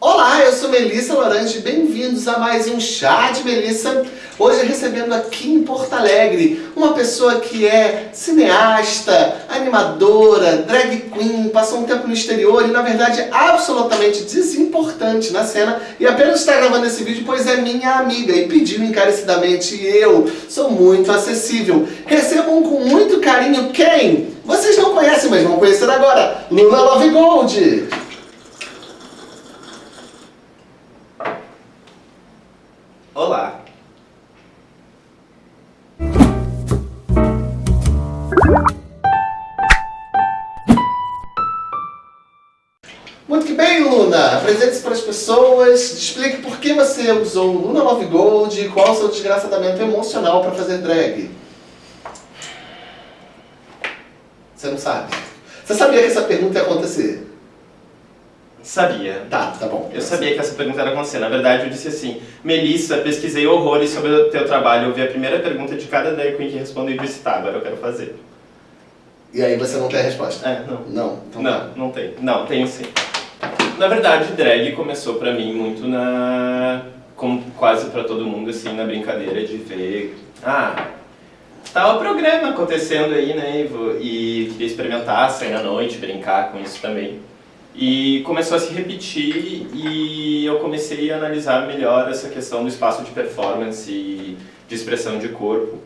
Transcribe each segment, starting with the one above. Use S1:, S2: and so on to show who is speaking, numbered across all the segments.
S1: Olá, eu sou Melissa Lorange, bem-vindos a mais um Chá de Melissa. Hoje recebendo aqui em Porto Alegre uma pessoa que é cineasta, animadora, drag queen, passou um tempo no exterior e na verdade absolutamente desimportante na cena e apenas está gravando esse vídeo pois é minha amiga e pediu encarecidamente eu sou muito acessível. Recebam com muito carinho quem? Vocês não conhecem, mas vão conhecer agora, Luna Love Gold.
S2: Olá!
S1: Muito bem, Luna! Apresente-se para as pessoas, explique por que você usou Luna Love Gold e qual o seu desgraçadamento emocional para fazer drag. Você não sabe? Você sabia que essa pergunta ia acontecer?
S2: Sabia.
S1: Tá, tá bom.
S2: Eu sabia que essa pergunta era acontecer. Na verdade, eu disse assim, Melissa, pesquisei horrores sobre o teu trabalho, eu vi a primeira pergunta de cada drag queen que respondeu e disse, tá, agora eu quero fazer.
S1: E aí você não tem a resposta?
S2: É, não.
S1: Não? Então
S2: não,
S1: tá.
S2: não tem. Não, tenho sim. Na verdade, drag começou pra mim muito na... como quase pra todo mundo, assim, na brincadeira de ver... Ah, tá o programa acontecendo aí, né, Ivo? E queria experimentar, sair na noite, brincar com isso também. E começou a se repetir e eu comecei a analisar melhor essa questão do espaço de performance e de expressão de corpo.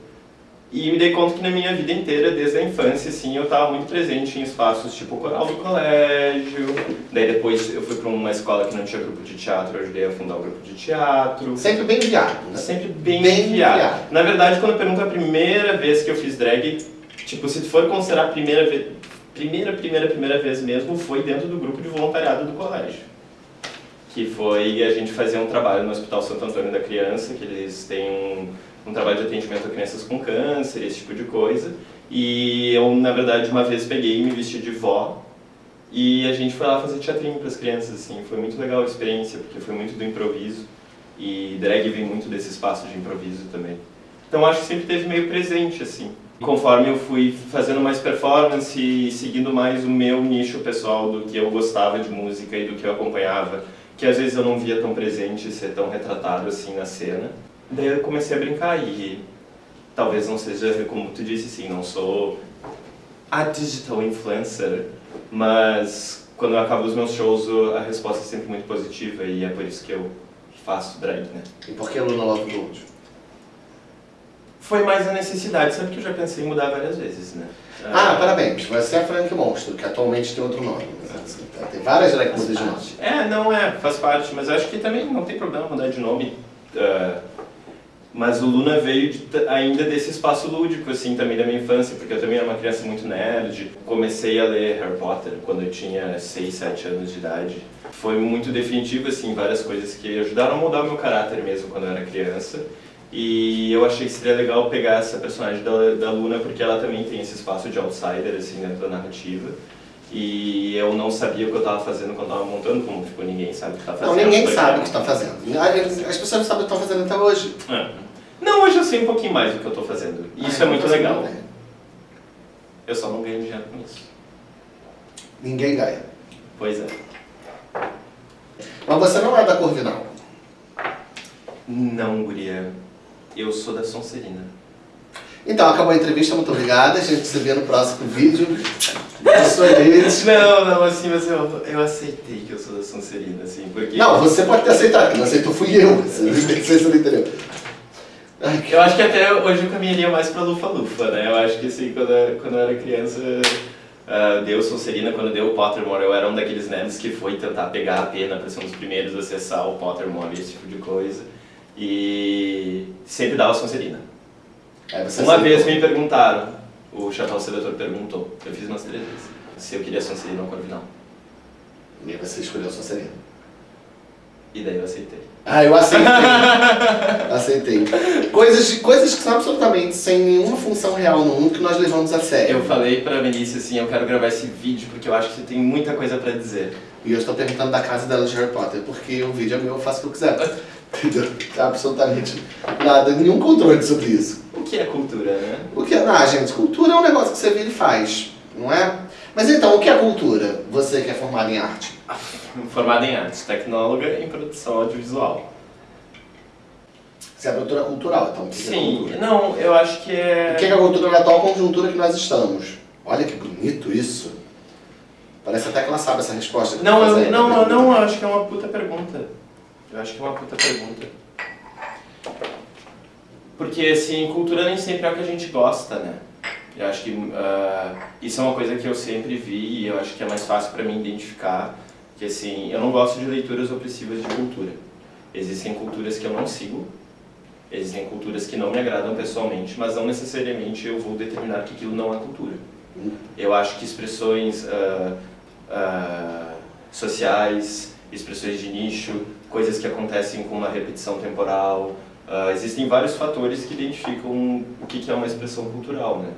S2: E me dei conta que na minha vida inteira, desde a infância, assim, eu estava muito presente em espaços tipo coral do colégio. Daí depois eu fui para uma escola que não tinha grupo de teatro, eu ajudei a fundar o grupo de teatro.
S1: Sempre bem viado, né?
S2: Sempre bem,
S1: Bem
S2: enviado.
S1: enviado.
S2: Na verdade, quando eu pergunto a primeira vez que eu fiz drag, tipo, se for considerar a primeira vez, primeira, primeira, primeira vez mesmo, foi dentro do grupo de voluntariado do colégio. Que foi, a gente fazia um trabalho no Hospital Santo Antônio da Criança, que eles têm um, um trabalho de atendimento a crianças com câncer, esse tipo de coisa. E eu, na verdade, uma vez peguei e me vesti de vó, e a gente foi lá fazer teatrinho para as crianças, assim. Foi muito legal a experiência, porque foi muito do improviso. E drag vem muito desse espaço de improviso também. Então acho que sempre teve meio presente, assim. Conforme eu fui fazendo mais performance e seguindo mais o meu nicho pessoal do que eu gostava de música e do que eu acompanhava, que às vezes eu não via tão presente, ser tão retratado assim na cena, daí eu comecei a brincar e talvez não seja, como tu disse, assim, não sou a digital influencer, mas quando eu acabo os meus shows a resposta é sempre muito positiva e é por isso que eu faço drag, né?
S1: E por que Luna Love Gold?
S2: Foi mais a necessidade, sabe que eu já pensei em mudar várias vezes, né?
S1: Ah, parabéns. Você é Frank Monstro, que atualmente tem outro nome. Assim, Tem várias drag de nome.
S2: É, não é, faz parte, mas acho que também não tem problema mudar de nome. ah, mas o Luna veio de- ainda desse espaço lúdico, assim, também da minha infância, porque eu também era uma criança muito nerd. Comecei a ler Harry Potter quando eu tinha 6, 7 anos de idade. Foi muito definitivo, assim, várias coisas que ajudaram a moldar o meu caráter mesmo quando eu era criança. E eu achei que seria legal pegar essa personagem da, da Luna, porque ela também tem esse espaço de outsider, assim, dentro da narrativa. E eu não sabia o que eu estava fazendo quando estava montando, como tipo, ninguém sabe o que está fazendo.
S1: Não, ninguém sabe o que está fazendo. As pessoas não sabem o que estão fazendo até hoje.
S2: É. Não, hoje eu sei um pouquinho mais do que eu estou fazendo. E isso
S1: Ah,
S2: é muito
S1: então você
S2: legal. Eu só não ganho dinheiro com isso.
S1: Ninguém ganha.
S2: Pois é.
S1: Mas você não é da Corvinal.
S2: Não, guria. Eu sou da Sonserina.
S1: Então, acabou a entrevista, muito obrigada. A gente se vê no próximo vídeo.
S2: Não, não, assim, mas eu, eu aceitei que eu sou da Sonserina, assim, porque...
S1: Não, você pode ter aceitado, quem não aceitou fui eu. Você não sei se você não entendeu.
S2: Eu acho que até hoje eu caminharia mais pra Lufa-Lufa, né? Eu acho que assim, quando eu, quando eu era criança, uh, deu Sonserina, quando deu o Pottermore, eu era um daqueles nerds que foi tentar pegar a pena pra ser um dos primeiros a acessar o Pottermore e esse tipo de coisa. E sempre dava Sonserina.
S1: Você
S2: Uma vez me perguntaram, o Chapéu Seletor perguntou, eu fiz umas três vezes, se eu queria Sonserina ou Corvinal.
S1: E aí você escolheu a Sonserina.
S2: E daí eu aceitei.
S1: Ah, eu aceitei. aceitei. Coisas, coisas que são absolutamente sem nenhuma função real no mundo que nós levamos a sério.
S2: Eu falei pra Melissa assim, eu quero gravar esse vídeo porque eu acho que você tem muita coisa pra dizer.
S1: E eu estou perguntando da casa dela de Harry Potter, porque o vídeo é meu, eu faço o que eu quiser. Entendeu? Absolutamente nada, nenhum controle sobre isso.
S2: O que é cultura, né?
S1: O que é? Ah, gente, cultura é um negócio que você vira e faz, não é? Mas então, o que é cultura? Você que é formado em arte.
S2: Formada em artes, tecnóloga em produção audiovisual.
S1: Você é produtora cultural, então. o é
S2: Sim,
S1: cultura?
S2: não, eu acho que é.
S1: O que é a cultura na atual conjuntura que nós estamos? Olha que bonito isso. Parece até que ela sabe essa resposta.
S2: Não,
S1: eu
S2: não, eu não, eu acho que é uma puta pergunta. Eu acho que é uma puta pergunta. Porque, assim, cultura nem sempre é o que a gente gosta, né? Eu acho que ah, isso é uma coisa que eu sempre vi e eu acho que é mais fácil para mim identificar que, assim, eu não gosto de leituras opressivas de cultura. Existem culturas que eu não sigo, existem culturas que não me agradam pessoalmente, mas não necessariamente eu vou determinar que aquilo não é cultura. Eu acho que expressões ah, ah, sociais, expressões de nicho, coisas que acontecem com uma repetição temporal, ah, existem vários fatores que identificam o que que é uma expressão cultural, né?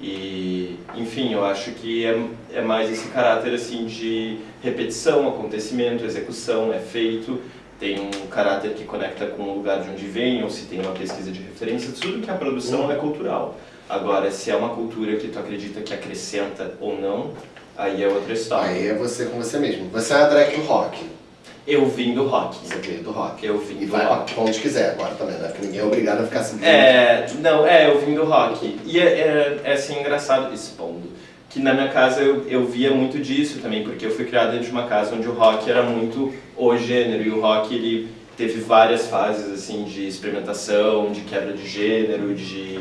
S2: E, enfim, eu acho que é, é mais esse caráter assim de repetição, acontecimento, execução, é feito, tem um caráter que conecta com o lugar de onde vem, ou se tem uma pesquisa de referência, tudo que é produção é cultural. Agora, se é uma cultura que tu acredita que acrescenta ou não, aí é outra história.
S1: Aí é você com você mesmo. Você é a drag rock.
S2: Eu vim do rock.
S1: Você veio do rock.
S2: Eu vim
S1: E
S2: do
S1: vai
S2: rock.
S1: pra onde quiser agora também, né? Porque ninguém é obrigado a ficar seguindo.
S2: É, não, é, eu vim do rock. E é, é, é assim, engraçado, expondo, que na minha casa eu, eu via muito disso também, porque eu fui criado dentro de uma casa onde o rock era muito o gênero, e o rock ele teve várias fases, assim, de experimentação, de quebra de gênero, de...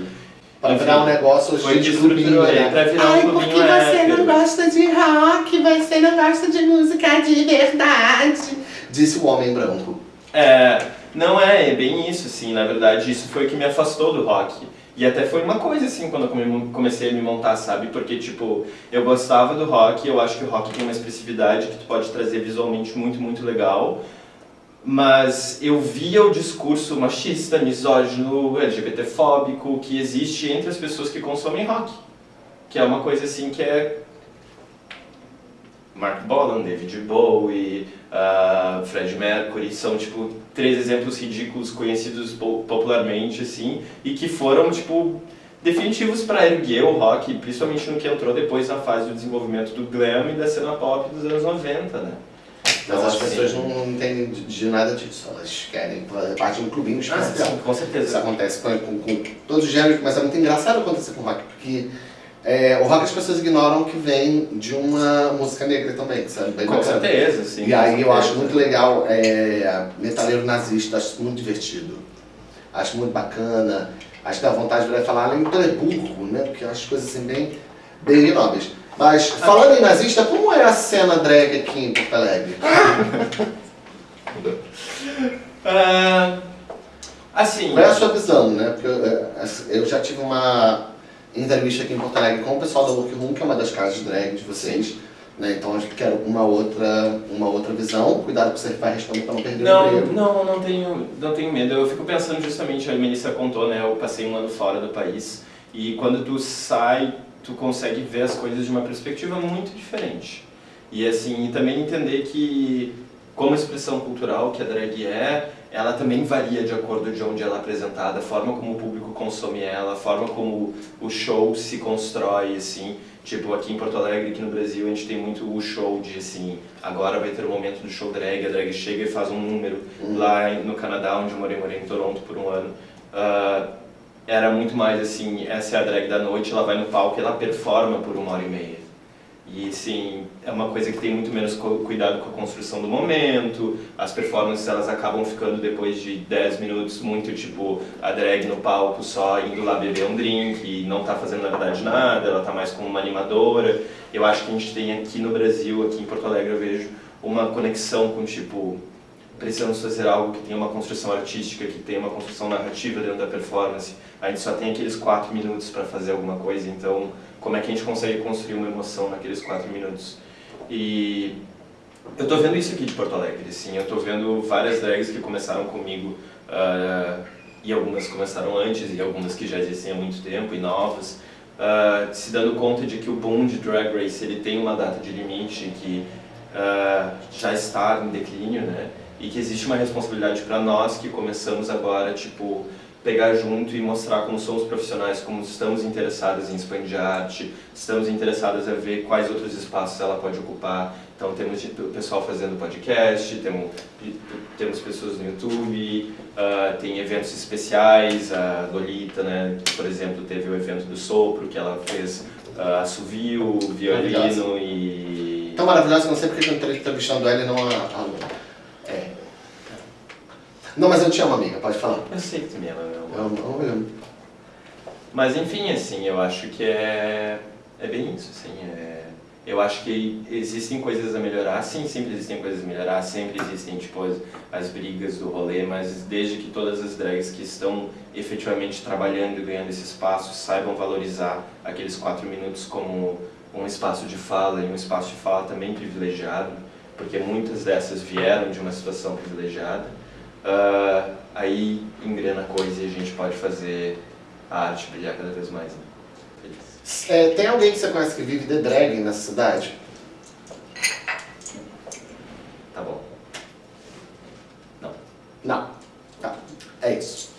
S1: Pra
S2: enfim,
S1: virar um negócio
S2: foi
S1: de
S2: que
S1: clubinho, né?
S2: pra virar
S1: Ai,
S2: um
S1: porque você
S2: hétero.
S1: não gosta de rock, você não gosta de música de verdade. Disse o homem branco.
S2: É, não é, é bem isso, assim, na verdade, isso foi o que me afastou do rock. E até foi uma coisa, assim, quando eu come- comecei a me montar, sabe? Porque, tipo, eu gostava do rock, eu acho que o rock tem uma expressividade que tu pode trazer visualmente muito, muito legal. Mas eu via o discurso machista, misógino, LGBTfóbico que existe entre as pessoas que consomem rock. Que é uma coisa, assim, que é Mark Bolan, David Bowie, uh, Fred Mercury, são tipo três exemplos ridículos conhecidos po- popularmente assim e que foram tipo definitivos para erguer o rock, principalmente no que entrou depois na fase do desenvolvimento do glam e da cena pop dos anos 90, né?
S1: Mas as
S2: assim,
S1: pessoas não, não entendem de, nada disso. Elas querem parte de um clubinho
S2: Ah,
S1: especial.
S2: sim, com
S1: Isso
S2: certeza.
S1: acontece com, com, com todos os gêneros, mas é muito engraçado acontecer com o rock, porque é, o rock as pessoas ignoram que vem de uma música negra também, que sabe? Bem
S2: Com
S1: bacana.
S2: certeza, sim.
S1: E aí eu acho muito legal é, Metaleiro Nazista, acho muito divertido. Acho muito bacana. Acho que dá vontade de falar, além do né? Porque eu acho coisas assim bem, bem nobres. Mas falando em nazista, como é a cena drag aqui em Porto Alegre?
S2: Ah, assim,
S1: Qual é a sua visão, né? Porque eu, eu já tive uma entrevista aqui em Porto Alegre com o pessoal da Workroom, que é uma das casas drag de vocês. Né? Então eu quero uma outra, uma outra visão. Cuidado que você vai responder para não perder o
S2: Não,
S1: emprego.
S2: não, não tenho, não tenho medo. Eu fico pensando justamente, a Melissa contou, né? Eu passei um ano fora do país e quando tu sai, tu consegue ver as coisas de uma perspectiva muito diferente. E assim, e também entender que como expressão cultural que a drag é, ela também varia de acordo de onde ela é apresentada, a forma como o público consome ela, a forma como o show se constrói, assim. Tipo, aqui em Porto Alegre, aqui no Brasil, a gente tem muito o show de, assim, agora vai ter o momento do show drag, a drag chega e faz um número.
S1: Uhum.
S2: Lá no Canadá, onde eu morei, morei em Toronto por um ano, ah, era muito mais assim, essa é a drag da noite, ela vai no palco e ela performa por uma hora e meia. E sim, é uma coisa que tem muito menos cuidado com a construção do momento, as performances elas acabam ficando depois de 10 minutos muito tipo a drag no palco só indo lá beber um drink e não tá fazendo na verdade nada, ela tá mais como uma animadora. Eu acho que a gente tem aqui no Brasil, aqui em Porto Alegre eu vejo uma conexão com tipo precisamos fazer algo que tenha uma construção artística, que tenha uma construção narrativa dentro da performance. A gente só tem aqueles quatro minutos para fazer alguma coisa, então como é que a gente consegue construir uma emoção naqueles quatro minutos? E eu tô vendo isso aqui de Porto Alegre, assim, eu tô vendo várias drags que começaram comigo ah, e algumas começaram antes e algumas que já existem há muito tempo e novas, ah, se dando conta de que o boom de Drag Race ele tem uma data de limite que ah, já está em declínio, né? E que existe uma responsabilidade para nós que começamos agora, tipo, pegar junto e mostrar como somos profissionais, como estamos interessadas em expandir a arte, estamos interessadas a ver quais outros espaços ela pode ocupar Então temos o pessoal fazendo podcast, temos, temos pessoas no YouTube, uh, tem eventos especiais, a Lolita, né, por exemplo, teve o evento do sopro, que ela fez uh, assovio, violino e...
S1: Tão maravilhosa não sei porque eu estou entrevistando ela e não a, a... É. Não, mas eu te amo, amiga, pode falar.
S2: Eu sei que tu me ama,
S1: amo, eu amo.
S2: Mas enfim, assim, eu acho que é, é bem isso, assim, é, eu acho que existem coisas a melhorar, sim, sempre existem coisas a melhorar, sempre existem, tipo, as, as brigas do rolê, mas desde que todas as drags que estão efetivamente trabalhando e ganhando esse espaço saibam valorizar aqueles quatro minutos como um espaço de fala e um espaço de fala também privilegiado, porque muitas dessas vieram de uma situação privilegiada, uh, aí engrena a coisa e a gente pode fazer a arte brilhar cada vez mais. Né?
S1: É, tem alguém que você conhece que vive de drag nessa cidade?
S2: Tá bom. Não.
S1: Não. Tá. É isso.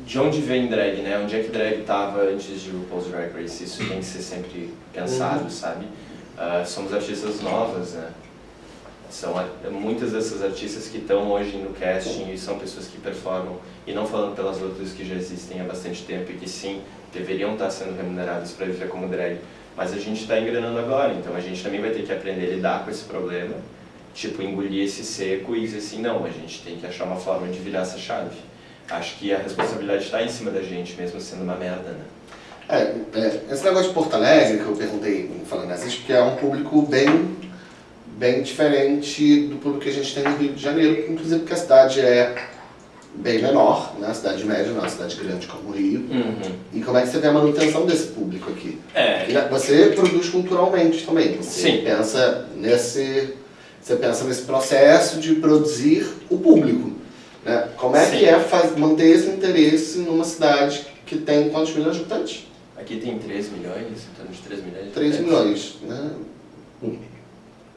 S2: De onde vem drag, né? Onde é que drag estava antes de RuPaul's Drag Race? Isso tem que ser sempre pensado, uhum. sabe? Uh, somos artistas novas, né? São muitas dessas artistas que estão hoje no casting e são pessoas que performam, e não falando pelas outras que já existem há bastante tempo e que sim, deveriam estar sendo remuneradas para viver como drag, mas a gente está engrenando agora, então a gente também vai ter que aprender a lidar com esse problema, tipo, engolir esse seco e dizer assim, não, a gente tem que achar uma forma de virar essa chave. Acho que a responsabilidade está em cima da gente, mesmo sendo uma merda, né?
S1: É, é, esse negócio de Porto Alegre, que eu perguntei falando assim, porque é um público bem bem diferente do público que a gente tem no Rio de Janeiro, inclusive porque a cidade é bem menor, né? a cidade média, não é uma cidade grande como o Rio.
S2: Uhum.
S1: E como é que você vê a manutenção desse público aqui?
S2: É.
S1: Você produz culturalmente também, você
S2: Sim.
S1: pensa nesse você pensa nesse processo de produzir o público. Né? Como é
S2: Sim.
S1: que é faz, manter esse interesse numa cidade que tem quantos milhões de habitantes?
S2: Aqui tem 3 milhões, em torno de 3 milhões.
S1: 3 milhões. Né?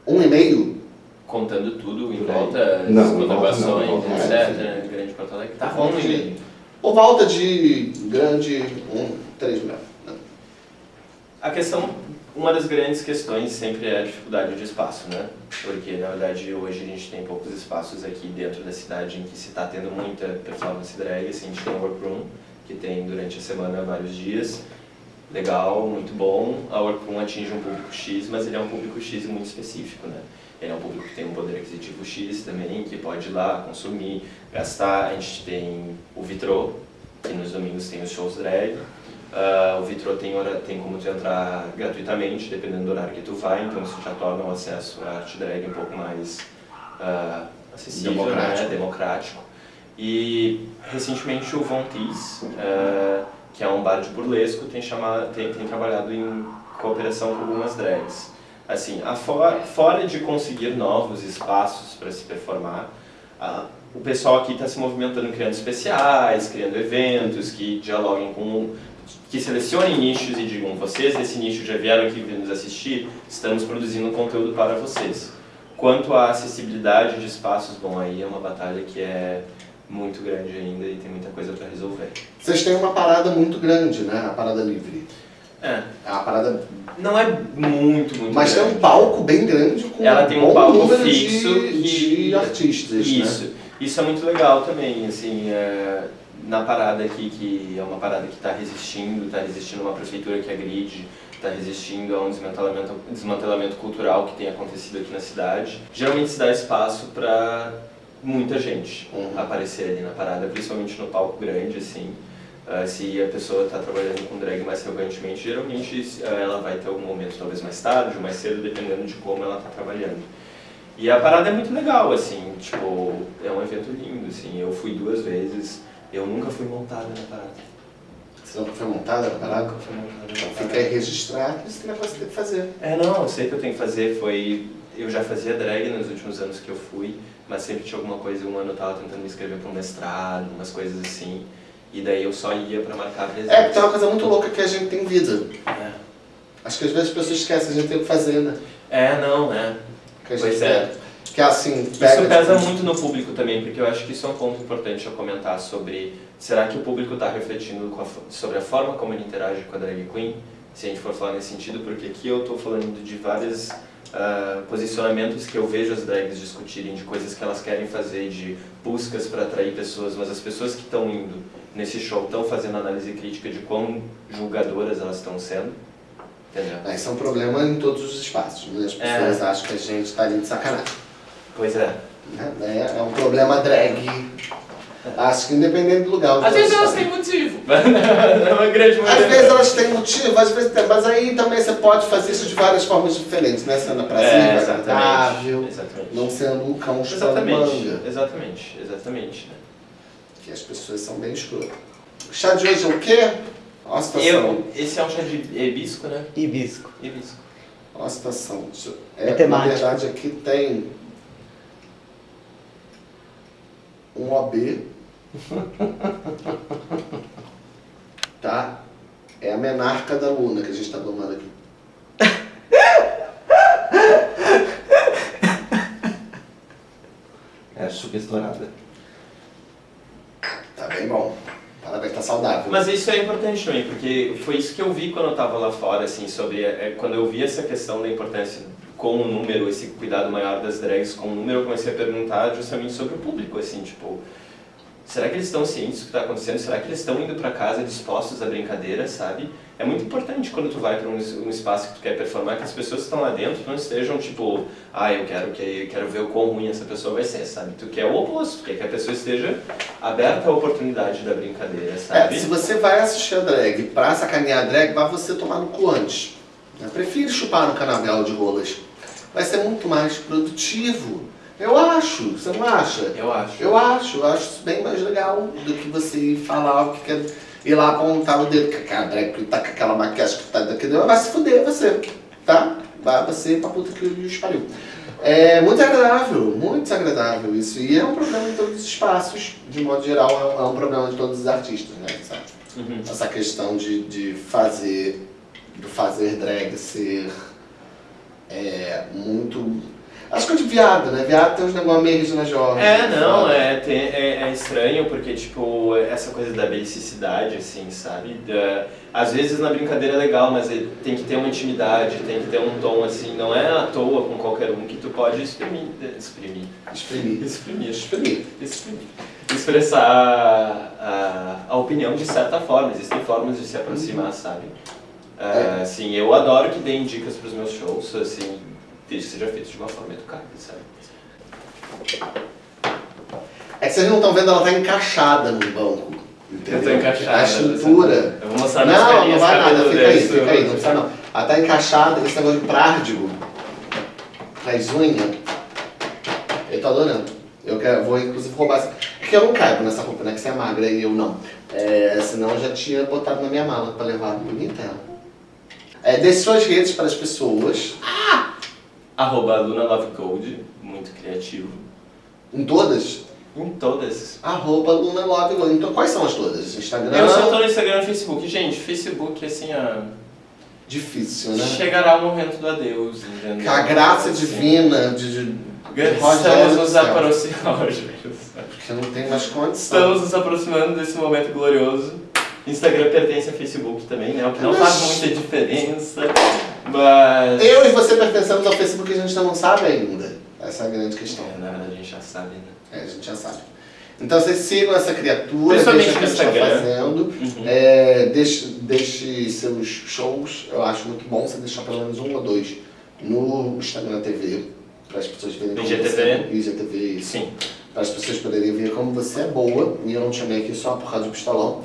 S1: Um e meio?
S2: Contando tudo em volta,
S3: Não,
S2: as
S3: volta
S2: etc.
S3: não.
S2: né? Grande Porto Alegre. Tá né?
S1: Por volta de grande, um, 3 milhões. né?
S2: A questão, uma das grandes questões sempre é a dificuldade de espaço, né? Porque, na verdade, hoje a gente tem poucos espaços aqui dentro da cidade em que se está tendo muita performance drag. Assim, a gente tem o Workroom, que tem durante a semana vários dias. Legal, muito bom. A Workroom atinge um público X, mas ele é um público X muito específico, né? Ele é um público que tem um poder aquisitivo X também, que pode ir lá consumir, gastar. A gente tem o Vitrô, que nos domingos tem os shows drag. Ah, o Vitrô tem, hora, tem como tu entrar gratuitamente, dependendo do horário que tu vai, então isso já torna o acesso à arte drag um pouco mais ah, acessível,
S1: Democrático.
S2: Né? democrático. E recentemente o Von Tees, ah, que é um bar de burlesco, tem, chamado, tem, tem trabalhado em cooperação com algumas drags. Assim, a for, fora de conseguir novos espaços para se performar, o pessoal aqui está se movimentando criando especiais, criando eventos que dialoguem com que selecionem nichos e digam, vocês desse nicho já vieram aqui nos assistir, estamos produzindo conteúdo para vocês. Quanto à acessibilidade de espaços, bom, aí é uma batalha que é muito grande ainda e tem muita coisa para resolver.
S1: Vocês têm uma parada muito grande, né? A parada livre.
S2: É,
S1: uma parada...
S2: não é muito, muito
S1: Mas tem
S2: grande.
S1: um palco bem grande com
S2: Ela tem um
S1: bom
S2: palco fixo
S1: de, de artistas, né?
S2: Isso, isso é muito legal também, assim, é, na parada aqui, que é uma parada que está resistindo, está resistindo a uma prefeitura que agride, está resistindo a um desmantelamento, desmantelamento cultural que tem acontecido aqui na cidade. Geralmente se dá espaço para muita gente
S1: Uhum.
S2: aparecer ali na parada, principalmente no palco grande, assim. Ah, se a pessoa está trabalhando com drag mais frequentemente, geralmente ah, ela vai ter algum momento, talvez mais tarde ou mais cedo, dependendo de como ela está trabalhando. E a parada é muito legal, assim, tipo, é um evento lindo, assim, eu fui duas vezes, eu nunca fui montada na parada.
S1: Você nunca foi montada na parada?
S2: Nunca fui montada na
S1: Então
S2: parada.
S1: fica aí registrado, isso que negócio que tem que fazer.
S2: É, não, eu sei que eu tenho que fazer, foi... Eu já fazia drag nos últimos anos que eu fui, mas sempre tinha alguma coisa, um ano eu tava tentando me inscrever para um mestrado, umas coisas assim, e daí eu só ia para marcar presença.
S1: É, porque tem uma coisa muito louca que a gente tem vida.
S2: É,
S1: Acho que às vezes as pessoas esquecem, a gente tem o que fazer, né?
S2: É, não, é.
S1: A gente
S2: Pois é.
S1: Que é assim, pega...
S2: Isso pesa
S1: tipo,
S2: muito no público também, porque eu acho que isso é um ponto importante a comentar sobre será que o público está refletindo a sobre a forma como ele interage com a drag queen, se a gente for falar nesse sentido, porque aqui eu estou falando de várias uh, posicionamentos que eu vejo as drags discutirem, de coisas que elas querem fazer, de buscas para atrair pessoas, mas as pessoas que estão indo nesse show estão fazendo análise crítica de quão julgadoras elas estão sendo. Entendeu?
S1: Esse é um problema em todos os espaços. Né? As pessoas é. acham que a gente está ali de sacanagem.
S2: Pois é.
S1: É, é um problema drag Acho que independente do lugar.
S2: Às vezes elas têm motivo. é uma grande
S1: Às vezes elas têm motivo, às vezes tem. Mas aí também você pode fazer isso de várias formas diferentes, né? Sendo prazer, é, agradável, não sendo um cão
S2: exatamente, manga. Exatamente, exatamente. Né?
S1: Que as pessoas são bem escrotas. O chá de hoje é o quê? Olha a situação.
S2: Eu, esse é um chá de hibisco, né?
S3: Hibisco.
S2: Hibisco.
S1: Olha a situação. É, é na verdade, aqui tem um OB tá? É a menarca da Luna que a gente está tomando aqui.
S3: É super estourada.
S1: Tá bem bom. Parabéns, tá saudável.
S2: Mas isso é importante também, porque foi isso que eu vi quando eu estava lá fora, assim, sobre... É, quando eu vi essa questão da importância com o número, esse cuidado maior das drags com o número, eu comecei a perguntar justamente sobre o público, assim, tipo Será que eles estão cientes do que está acontecendo? Será que eles estão indo para casa dispostos à brincadeira, sabe? É muito importante quando tu vai para um, um, espaço que tu quer performar, que as pessoas que estão lá dentro não estejam tipo, ah, eu quero, que, eu quero ver o quão ruim essa pessoa vai ser, sabe? Tu quer o oposto, tu quer que a pessoa esteja aberta à oportunidade da brincadeira, sabe?
S1: É, se você vai assistir a drag pra sacanear a drag, vai você tomar no cu antes. Eu prefiro chupar no canavial de rolas. Vai ser muito mais produtivo. Eu acho, você não acha?
S2: Eu acho.
S1: Eu acho, eu acho isso bem mais legal do que você falar o que quer ir lá apontar o dedo, que aquela drag que tá com aquela maquiagem que tá daqui, vai se fuder você, tá? Vai você pra puta que o espalhou. É muito agradável, muito desagradável isso. E é um problema em todos os espaços, de modo geral, é um problema de todos os artistas, né? Sabe? Uhum. Essa questão de, de fazer, do fazer drag ser é, muito Acho que é de viado, né? Viado tem uns negócios meio Regina Jorge.
S2: É, não, é, tem, é, é, estranho porque, tipo, essa coisa da belicidade, assim, sabe? Da, às vezes na brincadeira é legal, mas tem que ter uma intimidade, tem que ter um tom, assim, não é à toa com qualquer um que tu pode exprimir. Exprimir.
S1: Exprimir.
S2: Exprimir. Exprimir. exprimir. Expressar a, a, opinião de certa forma, existem formas de se aproximar, uhum. sabe? Uh, é. Assim, eu adoro que deem dicas para os meus shows, assim, desde que seja feito de uma forma educada, sabe?
S1: É que vocês não estão vendo, ela está encaixada no banco.
S2: Entendeu? Eu tô encaixada.
S1: A estrutura.
S2: Eu vou mostrar
S1: Não, não vai nada, fica aí, fica aí, não precisa não. Ela está encaixada, esse negócio de prárdigo, as unhas. Eu tô adorando. Eu quero, vou inclusive roubar essa. Porque eu não caibo nessa roupa, né? Que você é magra e eu não. É, senão eu já tinha botado na minha mala para levar bonita ela. É, deixe suas redes para as pessoas.
S2: Ah! Arroba LunaLoveGold, muito criativo.
S1: Em todas?
S2: Em todas.
S1: Arroba LunaLoveGold. Então quais são as todas? Instagram?
S2: Eu só tô no Instagram e Facebook. Gente, Facebook assim, a...
S1: Difícil, né?
S2: Chegará o momento do adeus, entendeu?
S1: Que a graça assim. divina de, de,
S2: de Estamos nos aproximando,
S1: Porque não tem mais condição.
S2: Estamos nos aproximando desse momento glorioso. Instagram pertence a Facebook também, né? O que não faz muita diferença. Mas...
S1: Eu e você pertencemos ao Facebook e a gente não sabe ainda. Essa é a grande questão.
S2: É, na verdade a gente já sabe, né?
S1: É, a gente já sabe. Então vocês sigam essa criatura, deixem o que está fazendo, uhum. é, deixe, deixe seus shows, eu acho muito bom você deixar pelo menos um ou dois no Instagram TV, para as pessoas verem como
S2: IGTV?
S1: você IGTV,
S2: Sim.
S1: Para as pessoas poderem ver como você é boa, e eu não te chamei aqui só por causa do pistolão.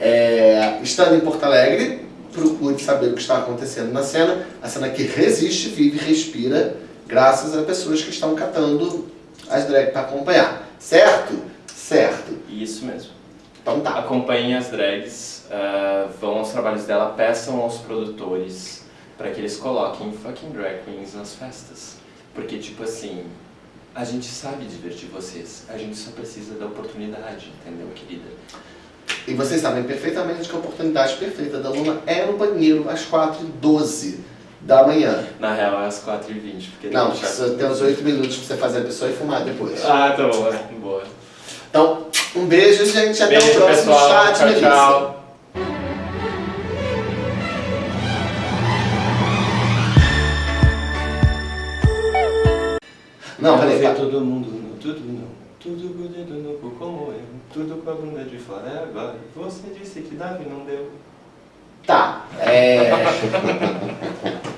S1: É, estando em Porto Alegre, procure saber o que está acontecendo na cena. A cena que resiste, vive e respira, graças a pessoas que estão catando as drags para acompanhar. Certo? Certo.
S2: Isso mesmo.
S1: Então tá.
S2: Acompanhem as drags, uh, vão aos trabalhos dela, peçam aos produtores para que eles coloquem fucking drag queens nas festas. Porque, tipo assim, a gente sabe divertir vocês, a gente só precisa da oportunidade, entendeu, querida?
S1: E vocês sabem perfeitamente que a oportunidade perfeita da Luna é no banheiro às 4h12 da manhã.
S2: Na real é às 4h20. Porque
S1: não, você tem uns 8 minutos pra você fazer a pessoa e fumar depois.
S2: Ah, tá bom, é. boa.
S1: Então, um beijo, gente. Até
S2: beijo,
S1: o próximo
S2: pessoal.
S1: chat,
S2: tchau,
S1: Melissa.
S2: Tchau.
S1: Não, peraí. tá.
S2: todo mundo tudo não. Tudo bonito no cu como eu. Tudo com a bunda de fora é agora. Você disse que Davi não deu.
S1: Tá. É...